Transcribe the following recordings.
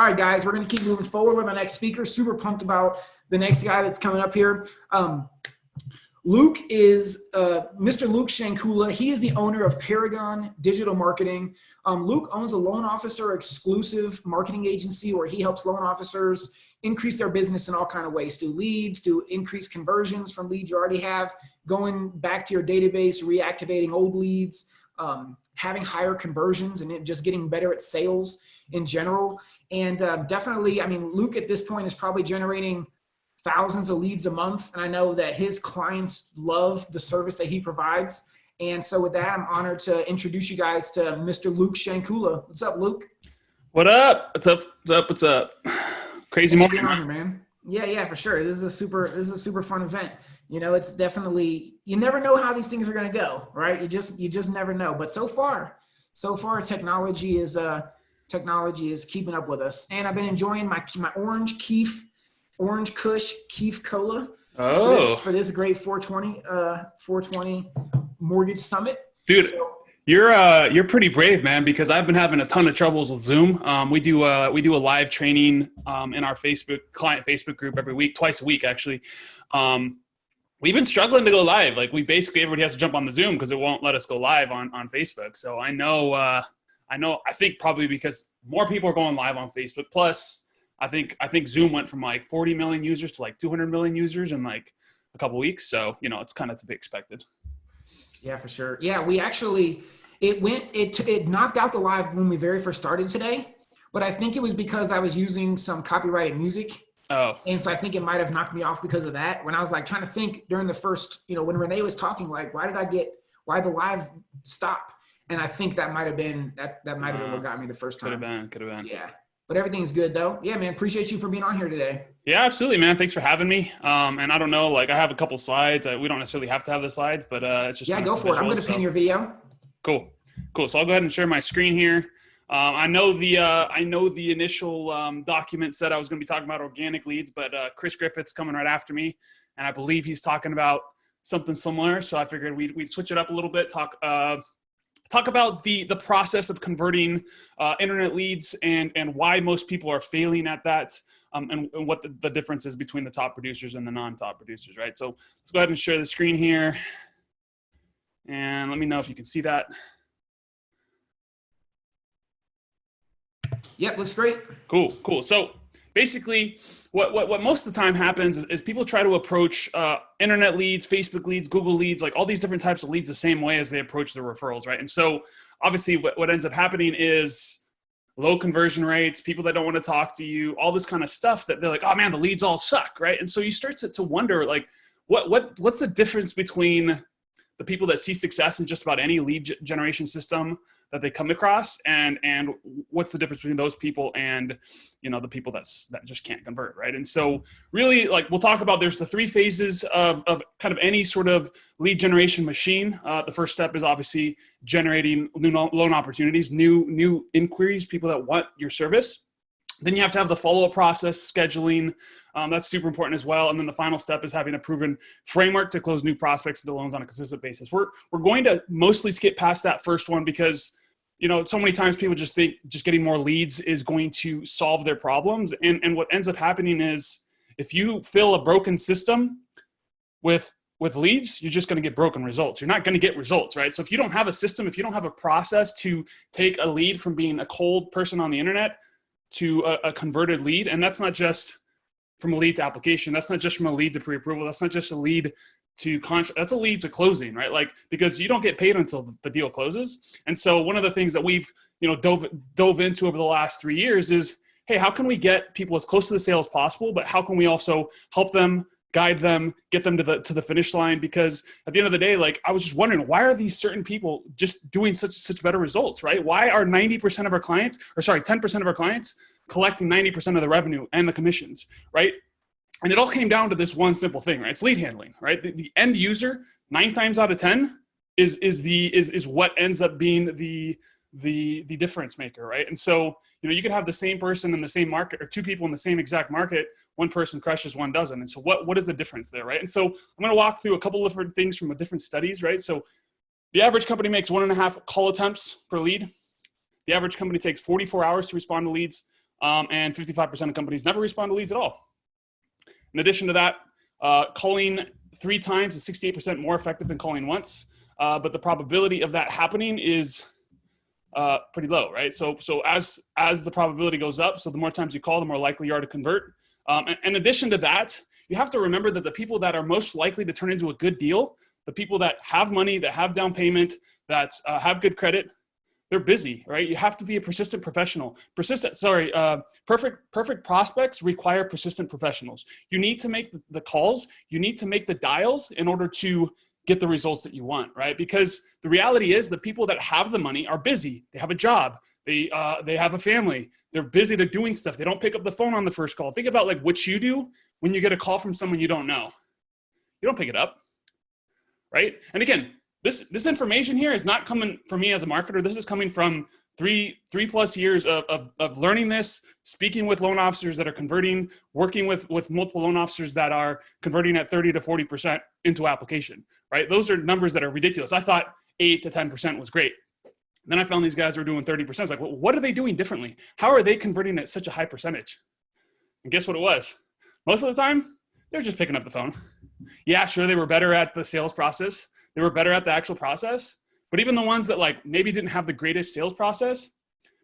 All right, guys, we're going to keep moving forward with our next speaker. Super pumped about the next guy that's coming up here. Um, Luke is uh, Mr. Luke Shankula. He is the owner of Paragon Digital Marketing. Um, Luke owns a loan officer exclusive marketing agency where he helps loan officers increase their business in all kind of ways, do leads, do increase conversions from leads you already have, going back to your database, reactivating old leads, um, having higher conversions and just getting better at sales in general. And uh, definitely, I mean, Luke at this point is probably generating thousands of leads a month. And I know that his clients love the service that he provides. And so with that, I'm honored to introduce you guys to Mr. Luke Shankula. What's up, Luke? What up? What's up? What's up? What's up? Crazy morning, here, man. Yeah, yeah, for sure. This is a super, this is a super fun event. You know, it's definitely, you never know how these things are going to go, right? You just, you just never know. But so far, so far technology is, uh, technology is keeping up with us. And I've been enjoying my, my orange Keef, orange Kush Keef Cola. Oh. For this, for this great 420, uh, 420 mortgage summit. Dude, So- you're uh you're pretty brave, man, because I've been having a ton of troubles with Zoom. Um, we do uh we do a live training um in our Facebook client Facebook group every week, twice a week actually. Um we've been struggling to go live. Like we basically everybody has to jump on the Zoom because it won't let us go live on on Facebook. So I know uh I know I think probably because more people are going live on Facebook. Plus, I think I think Zoom went from like 40 million users to like 200 million users in like a couple weeks. So you know it's kind of to be expected. Yeah, for sure. Yeah, we actually it went it it knocked out the live when we very first started today, but I think it was because I was using some copyrighted music, Oh, and so I think it might have knocked me off because of that. When I was like trying to think during the first, you know, when Renee was talking, like, why did I get why the live stop? And I think that might have been that that might have been what got me the first time. could have been, could have been. Yeah, but everything's good though. Yeah, man, appreciate you for being on here today. Yeah, absolutely, man. Thanks for having me. Um, and I don't know, like I have a couple slides. Uh, we don't necessarily have to have the slides, but uh, it's just Yeah, go for it. I'm gonna so- pin your video. Cool, cool. So I'll go ahead and share my screen here. Um, I know the uh, I know the initial um, document said I was going to be talking about organic leads, but uh, Chris Griffith's coming right after me, and I believe he's talking about something similar. So I figured we'd, we'd switch it up a little bit. Talk uh, talk about the the process of converting uh, internet leads and and why most people are failing at that. Um, and, and what the, the difference is between the top producers and the non-top producers, right? So let's go ahead and share the screen here. And let me know if you can see that. Yep, looks great. Cool, cool. So basically, what, what, what most of the time happens is, is people try to approach uh, internet leads, Facebook leads, Google leads, like all these different types of leads the same way as they approach the referrals, right? And so obviously what, what ends up happening is low conversion rates, people that don't want to talk to you, all this kind of stuff that they're like, oh man, the leads all suck, right? And so you start to, to wonder like, what, what, what's the difference between the people that see success in just about any lead generation system that they come across and and what's the difference between those people and you know the people that's that just can't convert right? And so really like we'll talk about there's the three phases of, of kind of any sort of lead generation machine. Uh, the first step is obviously generating new loan opportunities new new inquiries people that want your service. Then you have to have the follow-up process scheduling um, that's super important as well. And then the final step is having a proven framework to close new prospects to the loans on a consistent basis. We're we're going to mostly skip past that first one because you know so many times people just think just getting more leads is going to solve their problems. And and what ends up happening is if you fill a broken system with with leads you're just going to get broken results. You're not going to get results right? So if you don't have a system if you don't have a process to take a lead from being a cold person on the internet to a, a converted lead and that's not just from a lead to application. That's not just from a lead to pre-approval. That's not just a lead to contract that's a lead to closing right? Like because you don't get paid until the deal closes. And so one of the things that we've you know dove dove into over the last three years is hey how can we get people as close to the sale as possible but how can we also help them guide them get them to the to the finish line because at the end of the day like i was just wondering why are these certain people just doing such such better results right why are 90% of our clients or sorry 10% of our clients collecting 90% of the revenue and the commissions right and it all came down to this one simple thing, right? It's lead handling, right? The, the end user, nine times out of ten, is is the is is what ends up being the the the difference maker, right? And so you know you could have the same person in the same market or two people in the same exact market. One person crushes, one doesn't. And so what what is the difference there, right? And so I'm going to walk through a couple of different things from a different studies, right? So the average company makes one and a half call attempts per lead. The average company takes 44 hours to respond to leads. um, and 55% of companies never respond to leads at all. In addition to that, uh, calling three times is 68% more effective than calling once, uh, but the probability of that happening is uh, pretty low, right? So, so as as the probability goes up, so the more times you call, the more likely you are to convert. Um, and in addition to that, you have to remember that the people that are most likely to turn into a good deal, the people that have money, that have down payment, that uh, have good credit, they're busy, right? You have to be a persistent professional. Persistent, sorry, uh, perfect, perfect prospects require persistent professionals. You need to make the calls, you need to make the dials in order to get the results that you want, right? Because the reality is the people that have the money are busy. They have a job. They, uh, they have a family. They're busy. They're doing stuff. They don't pick up the phone on the first call. Think about like what you do when you get a call from someone you don't know. You don't pick it up, right? And again, this this information here is not coming from me as a marketer. This is coming from three three plus years of, of, of learning this, speaking with loan officers that are converting, working with with multiple loan officers that are converting at 30 to 40 percent into application. Right? Those are numbers that are ridiculous. I thought eight to 10 percent was great. Then I found these guys were doing 30 percent. Like, well, what are they doing differently? How are they converting at such a high percentage? And guess what it was? Most of the time, they're just picking up the phone. Yeah, sure, they were better at the sales process they were better at the actual process. But even the ones that like maybe didn't have the greatest sales process,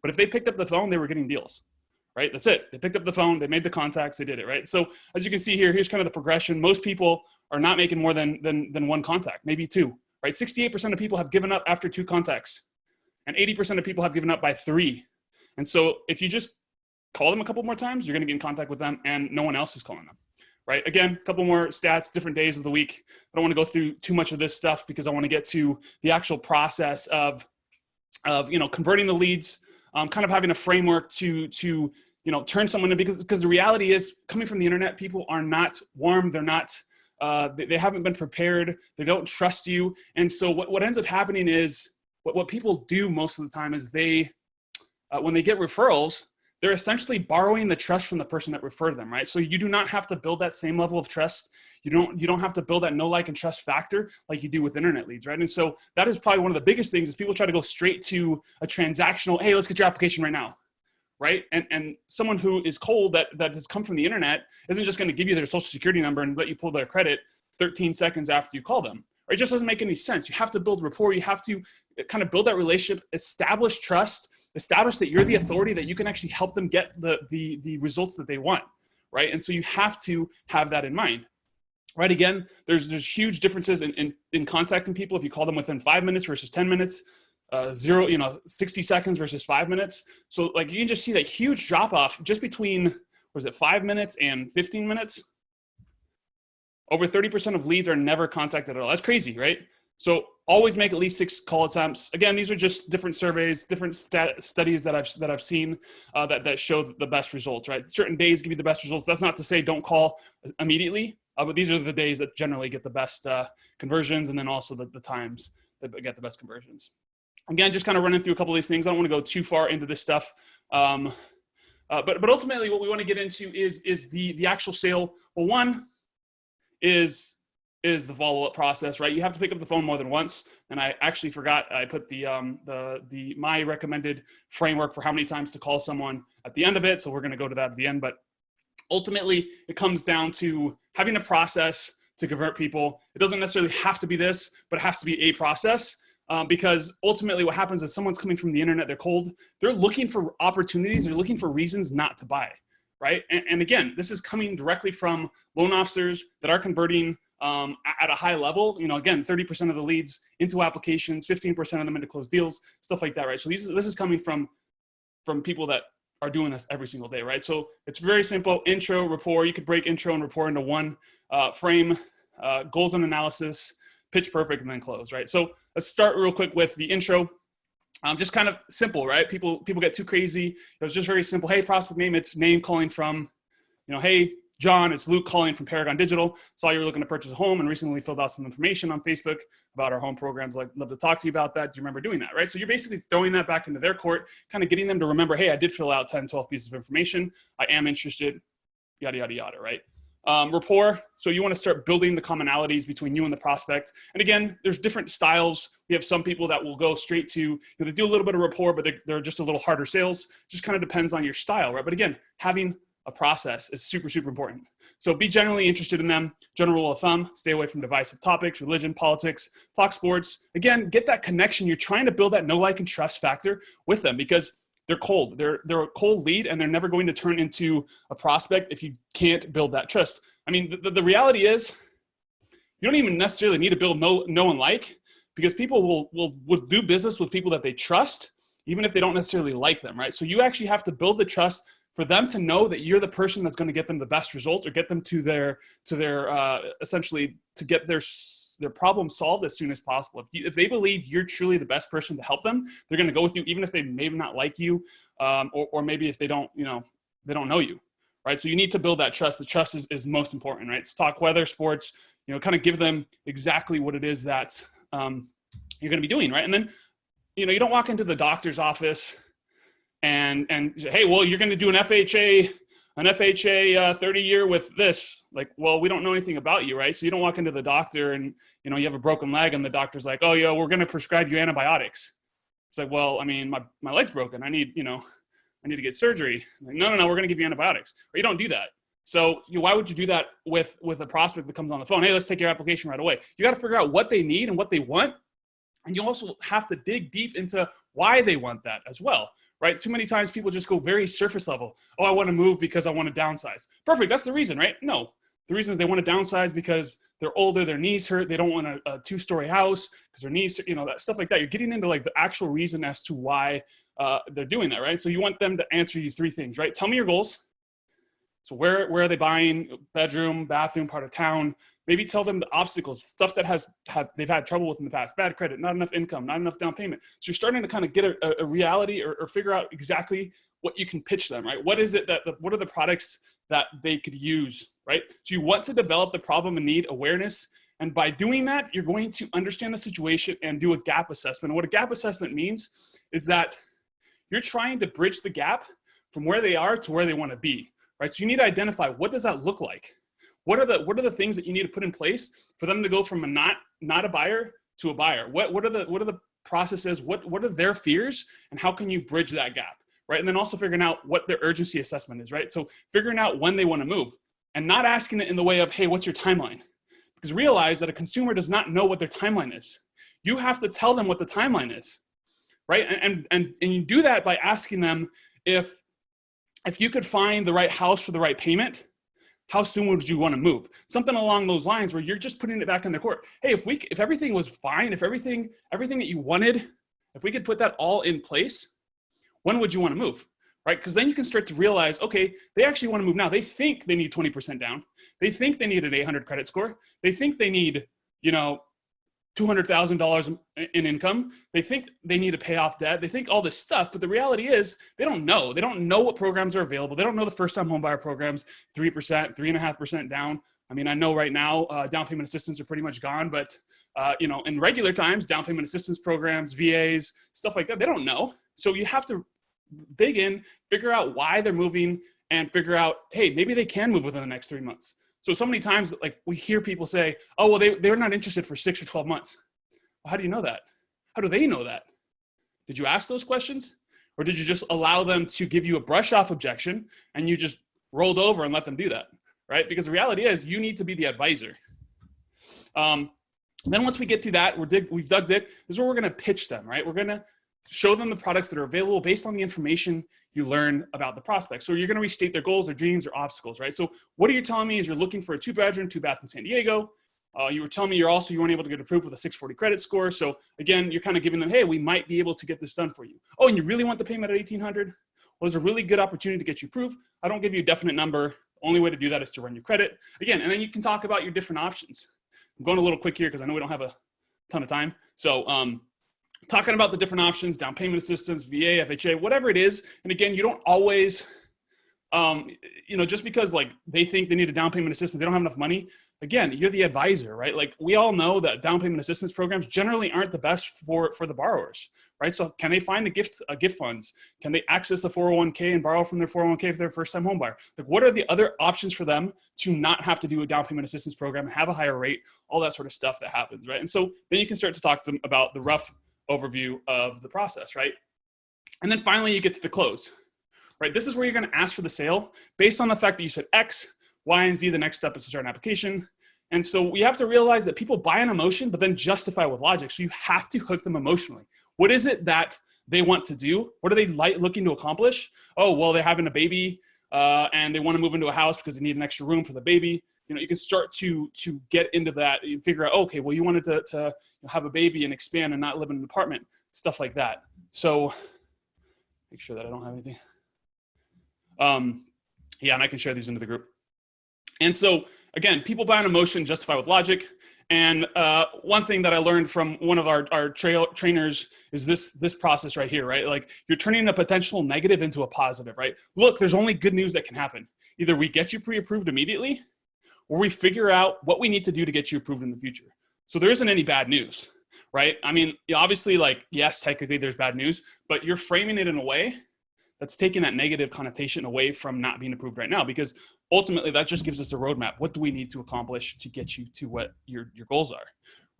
but if they picked up the phone, they were getting deals, right? That's it. They picked up the phone, they made the contacts, they did it, right? So as you can see here, here's kind of the progression. Most people are not making more than, than, than one contact, maybe two, right? 68% of people have given up after two contacts and 80% of people have given up by three. And so if you just call them a couple more times, you're gonna get in contact with them and no one else is calling them right? Again, a couple more stats, different days of the week. I don't want to go through too much of this stuff because I want to get to the actual process of, of you know, converting the leads, um, kind of having a framework to, to you know, turn someone in because, because the reality is coming from the internet, people are not warm. They're not, uh, they, they haven't been prepared. They don't trust you. And so what, what ends up happening is what, what people do most of the time is they, uh, when they get referrals, they're essentially borrowing the trust from the person that referred them, right? So you do not have to build that same level of trust. You don't you don't have to build that no like and trust factor like you do with internet leads, right? And so that is probably one of the biggest things is people try to go straight to a transactional, hey, let's get your application right now. Right. And and someone who is cold that that has come from the internet isn't just going to give you their social security number and let you pull their credit 13 seconds after you call them. It just doesn't make any sense. You have to build rapport. You have to kind of build that relationship, establish trust, establish that you're the authority that you can actually help them get the, the, the results that they want, right? And so you have to have that in mind. Right, again, there's there's huge differences in, in, in contacting people if you call them within five minutes versus 10 minutes, uh, zero, you know, 60 seconds versus five minutes. So like you can just see that huge drop off just between, was it five minutes and 15 minutes? Over 30% of leads are never contacted at all. That's crazy, right? So always make at least six call attempts. Again, these are just different surveys, different stat studies that I've that I've seen uh, that that show the best results. Right, certain days give you the best results. That's not to say don't call immediately, uh, but these are the days that generally get the best uh, conversions, and then also the, the times that get the best conversions. Again, just kind of running through a couple of these things. I don't want to go too far into this stuff. Um, uh, but but ultimately, what we want to get into is is the the actual sale. Well, one is is the follow-up process, right? You have to pick up the phone more than once. And I actually forgot, I put the, um, the, the, my recommended framework for how many times to call someone at the end of it. So we're gonna go to that at the end, but ultimately it comes down to having a process to convert people. It doesn't necessarily have to be this, but it has to be a process. Um, because ultimately what happens is someone's coming from the internet, they're cold, they're looking for opportunities, they're looking for reasons not to buy, right? And, and again, this is coming directly from loan officers that are converting um, at a high level, you know, again, 30% of the leads into applications, 15% of them into closed deals, stuff like that, right? So these, this is coming from, from people that are doing this every single day, right? So it's very simple, intro, rapport. You could break intro and rapport into one uh, frame, uh, goals and analysis, pitch perfect, and then close, right? So let's start real quick with the intro. Um, just kind of simple, right? People people get too crazy. It was just very simple. Hey, prospect name, it's name calling from, you know, hey, John, it's Luke calling from Paragon Digital. Saw you were looking to purchase a home and recently filled out some information on Facebook about our home programs. Like, love to talk to you about that. Do you remember doing that, right? So you're basically throwing that back into their court, kind of getting them to remember, hey, I did fill out 10, 12 pieces of information. I am interested, yada, yada, yada, right? Um, rapport. So you want to start building the commonalities between you and the prospect. And again, there's different styles. We have some people that will go straight to, you know, they do a little bit of rapport, but they're, they're just a little harder sales. Just kind of depends on your style, right? But again, having a process is super, super important. So be generally interested in them. General rule of thumb, stay away from divisive topics, religion, politics, talk sports. Again, get that connection. You're trying to build that no like and trust factor with them because they're cold. They're they're a cold lead, and they're never going to turn into a prospect if you can't build that trust. I mean, the, the reality is, you don't even necessarily need to build no no and like because people will will will do business with people that they trust, even if they don't necessarily like them, right? So you actually have to build the trust for them to know that you're the person that's going to get them the best results or get them to their to their uh, essentially to get their their problem solved as soon as possible. If, you, if they believe you're truly the best person to help them, they're going to go with you, even if they maybe not like you, um, or, or maybe if they don't, you know, they don't know you, right? So you need to build that trust. The trust is, is most important, right? So talk weather, sports, you know, kind of give them exactly what it is that um, you're going to be doing, right? And then, you know, you don't walk into the doctor's office and and hey, well, you're going to do an FHA an FHA uh, 30 year with this. Like, well, we don't know anything about you, right? So you don't walk into the doctor and, you know, you have a broken leg and the doctor's like, oh, yeah, we're going to prescribe you antibiotics. It's like, well, I mean, my, my leg's broken. I need, you know, I need to get surgery. Like, no, no, no, we're going to give you antibiotics. Or you don't do that. So you why would you do that with, with a prospect that comes on the phone? Hey, let's take your application right away. You got to figure out what they need and what they want. And you also have to dig deep into why they want that as well right? Too many times people just go very surface level. Oh, I want to move because I want to downsize. Perfect. That's the reason, right? No. The reason is they want to downsize because they're older, their knees hurt, they don't want a, a two-story house because their knees, you know, that stuff like that. You're getting into like the actual reason as to why uh, they're doing that, right? So you want them to answer you three things, right? Tell me your goals. So where, where are they buying? Bedroom, bathroom, part of town. Maybe tell them the obstacles, stuff that has had they've had trouble with in the past, bad credit, not enough income, not enough down payment. So you're starting to kind of get a, a reality or, or, figure out exactly what you can pitch them, right? What is it that, the, what are the products that they could use, right? So you want to develop the problem and need awareness. And by doing that, you're going to understand the situation and do a gap assessment. And what a gap assessment means is that you're trying to bridge the gap from where they are to where they want to be, right? So you need to identify what does that look like? What are the what are the things that you need to put in place for them to go from a not not a buyer to a buyer? What what are the what are the processes? What what are their fears and how can you bridge that gap? Right. And then also figuring out what their urgency assessment is, right? So figuring out when they want to move and not asking it in the way of, hey, what's your timeline? Because realize that a consumer does not know what their timeline is. You have to tell them what the timeline is. Right. And and and, and you do that by asking them if if you could find the right house for the right payment, how soon would you want to move? Something along those lines where you're just putting it back in the court. Hey, if we, if everything was fine, if everything, everything that you wanted, if we could put that all in place, when would you want to move? Right? Because then you can start to realize, okay, they actually want to move now. They think they need 20% down. They think they need an 800 credit score. They think they need, you know, $200,000 in income. They think they need to pay off debt. They think all this stuff, but the reality is they don't know. They don't know what programs are available. They don't know the first time homebuyer programs, 3%, 3.5% down. I mean, I know right now uh, down payment assistance are pretty much gone, but uh, you know, in regular times, down payment assistance programs, VAs, stuff like that, they don't know. So you have to dig in, figure out why they're moving and figure out, hey, maybe they can move within the next three months. So, so many times, like we hear people say, oh, well, they, they're not interested for six or 12 months. Well, how do you know that? How do they know that? Did you ask those questions? Or did you just allow them to give you a brush off objection and you just rolled over and let them do that? Right? Because the reality is you need to be the advisor. Um, then once we get through that, we're dig, we've dug it. This is where we're to pitch them, right? We're to show them the products that are available based on the information you learn about the prospect. So you're going to restate their goals, their dreams, or obstacles, right? So what are you telling me is you're looking for a two bedroom, two bath in San Diego. Uh, you were telling me you're also, you weren't able to get approved with a 640 credit score. So again, you're kind of giving them, hey, we might be able to get this done for you. Oh, and you really want the payment at 1800? Well, there's a really good opportunity to get you approved. I don't give you a definite number. Only way to do that is to run your credit. Again, and then you can talk about your different options. I'm going a little quick here because I know we don't have a ton of time. So um, talking about the different options, down payment assistance, VA, FHA, whatever it is. And again, you don't always um, you know, just because like they think they need a down payment assistance, they don't have enough money. Again, you're the advisor, right? Like we all know that down payment assistance programs generally aren't the best for for the borrowers, right? So can they find a gift a gift funds? Can they access a 401k and borrow from their 401k if they're a first time home buyer? Like what are the other options for them to not have to do a down payment assistance program, and have a higher rate, all that sort of stuff that happens, right? And so then you can start to talk to them about the rough overview of the process, right? And then finally you get to the close, right? This is where you're gonna ask for the sale based on the fact that you said X, Y, and Z, the next step is to start an application. And so we have to realize that people buy an emotion, but then justify with logic. So you have to hook them emotionally. What is it that they want to do? What are they like looking to accomplish? Oh, well, they're having a baby uh, and they want to move into a house because they need an extra room for the baby. You know, you can start to to get into that. and figure out, okay, well, you wanted to, to have a baby and expand and not live in an apartment, stuff like that. So make sure that I don't have anything. Um, yeah, and I can share these into the group. And so again, people buy an emotion, justify with logic. And uh, one thing that I learned from one of our, our tra trainers is this, this process right here, right? Like you're turning a potential negative into a positive, right? Look, there's only good news that can happen. Either we get you pre-approved immediately or we figure out what we need to do to get you approved in the future. So there isn't any bad news, right? I mean, obviously like, yes, technically there's bad news, but you're framing it in a way that's taking that negative connotation away from not being approved right now because ultimately that just gives us a roadmap. What do we need to accomplish to get you to what your, your goals are,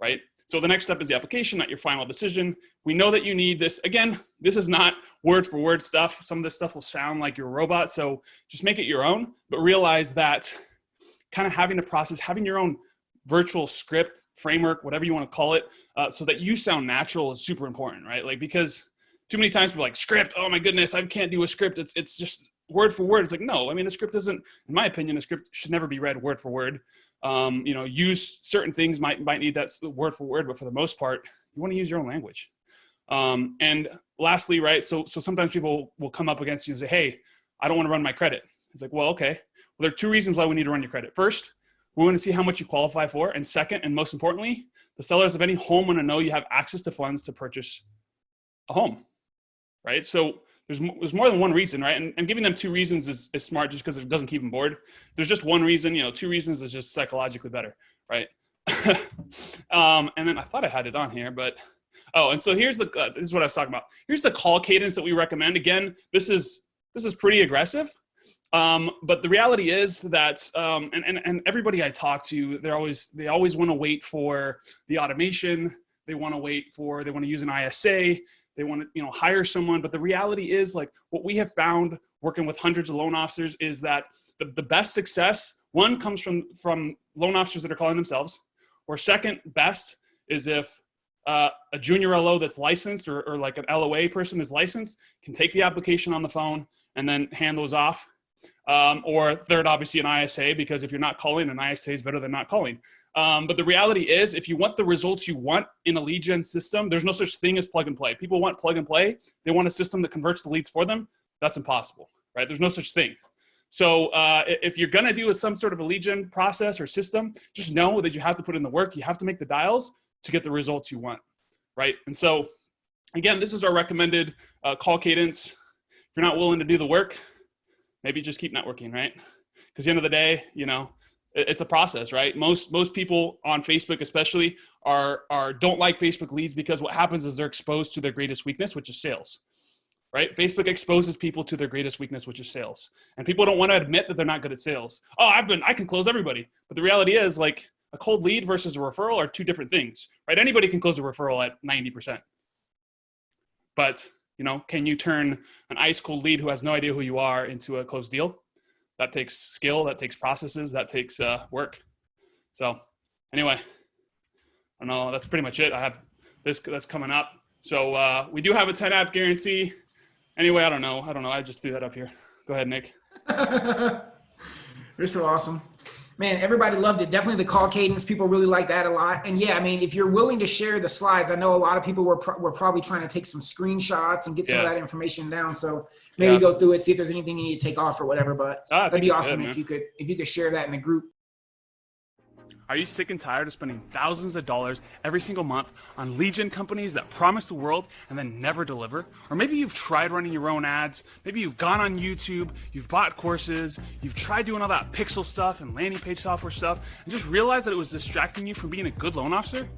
right? So the next step is the application, not your final decision. We know that you need this. Again, this is not word for word stuff. Some of this stuff will sound like you're a robot. So just make it your own, but realize that kind of having a process, having your own virtual script, framework, whatever you want to call it, uh, so that you sound natural is super important, right? Like, because too many times we're like script. Oh my goodness, I can't do a script. It's it's just word for word. It's like no. I mean, a script isn't, in my opinion, a script should never be read word for word. Um, you know, use certain things might might need that word for word, but for the most part, you want to use your own language. Um, and lastly, right? So so sometimes people will come up against you and say, hey, I don't want to run my credit. It's like, well, okay. Well, there are two reasons why we need to run your credit. First, we want to see how much you qualify for, and second, and most importantly, the sellers of any home want to know you have access to funds to purchase a home right? So there's, there's more than one reason, right? And, and giving them two reasons is, is smart just because it doesn't keep them bored. There's just one reason, you know, two reasons is just psychologically better, right? um, and then I thought I had it on here, but oh, and so here's the uh, this is what I was talking about. Here's the call cadence that we recommend. Again, this is this is pretty aggressive, um, but the reality is that um, and, and and everybody I talk to, they're always they always want to wait for the automation. They want to wait for they want to use an ISA they want to you know hire someone but the reality is like what we have found working with hundreds of loan officers is that the, the best success one comes from from loan officers that are calling themselves or second best is if uh, a junior LO that's licensed or, or like an LOA person is licensed can take the application on the phone and then hand those off. Um, or third, obviously an ISA, because if you're not calling, an ISA is better than not calling. Um, but the reality is, if you want the results you want in a lead gen system, there's no such thing as plug and play. People want plug and play. They want a system that converts the leads for them. That's impossible, right? There's no such thing. So uh, if you're gonna do some sort of a lead gen process or system, just know that you have to put in the work. You have to make the dials to get the results you want, right? And so, again, this is our recommended uh, call cadence. If you're not willing to do the work, maybe just keep networking, right? Because the end of the day, you know, it's a process right? Most most people on facebook especially are are don't like facebook leads because what happens is they're exposed to their greatest weakness which is sales right? Facebook exposes people to their greatest weakness which is sales. And people don't want to admit that they're not good at sales. Oh i've been i can close everybody. But the reality is like a cold lead versus a referral are two different things right? Anybody can close a referral at 90% but you know can you turn an ice cold lead who has no idea who you are into a closed deal that takes skill, that takes processes, that takes uh, work. So anyway, I know, that's pretty much it. I have this that's coming up. So uh, we do have a 10 app guarantee. Anyway, I don't know. I don't know. I just threw that up here. Go ahead, Nick. You're so awesome man, everybody loved it. Definitely the call cadence. People really like that a lot. And yeah, I mean, if you're willing to share the slides, I know a lot of people were, pro were probably trying to take some screenshots and get some yeah. of that information down. So maybe yeah, go through it, see if there's anything you need to take off or whatever. But that'd be awesome good, if you could, if you could share that in the group. Are you sick and tired of spending thousands of dollars every single month on lead gen companies that promise the world and then never deliver? Or maybe you've tried running your own ads, maybe you've gone on YouTube, you've bought courses, you've tried doing all that pixel stuff and landing page software stuff, and just realized that it was distracting you from being a good loan officer?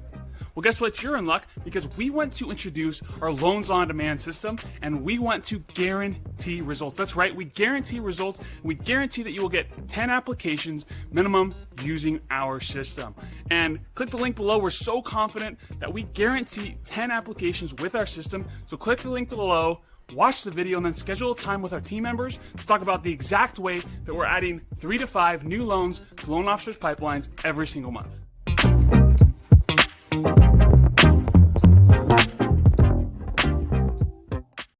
Well, guess what? You're in luck because we want to introduce our loans on demand system and we want to guarantee results. That's right, we guarantee results. We guarantee that you will get 10 applications minimum using our system. And click the link below. We're so confident that we guarantee 10 applications with our system. So click the link below watch the video and then schedule a time with our team members to talk about the exact way that we're adding three to five new loans to loan officers pipelines every single month.